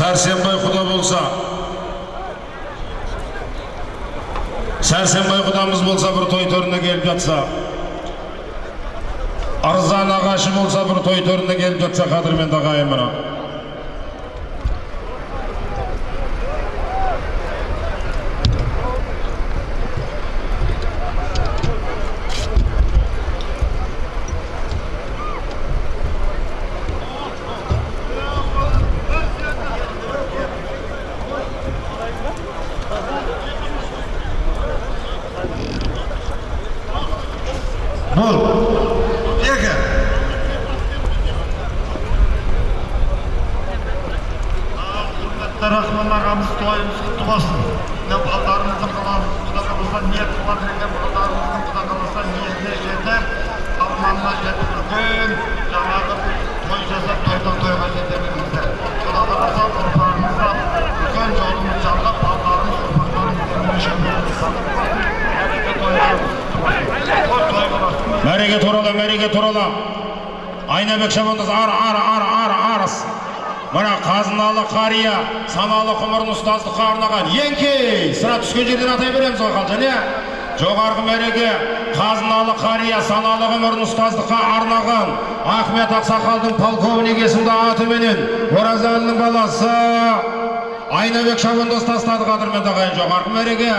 сәрсенбай құда болса. Сәрсенбай құдамыз болса бір той төріне келіп жатса. Ырза нағашы болса бір той төріне келіп жатса қадірменді ағайын Екі. құрметті рахман ағамыз тойымыз құтты болсын мына балдарымыздың қаламыз құда қаласа ниет қылады екен балдарымыздың құда қаласа ниетіне жетіп арманына жетіп үлкен мәреге турала мәреге турала айнабек шабандоз ары ары ары ары арыс мына қазыналы қария саналы ғұмырын ұстаздыққа арнаған еңкей сірә түскен жерден атай береміз ғой қалжан иә? Жоғарғы мәреге қазыналы қария саналы ғұмырын ұстаздыққа арнаған ахмет ақсақалдың полковник есімді атыменен оразалының баласы айнабек шабандоз тастады қадірменді ағайын. Жоғарғы мәреге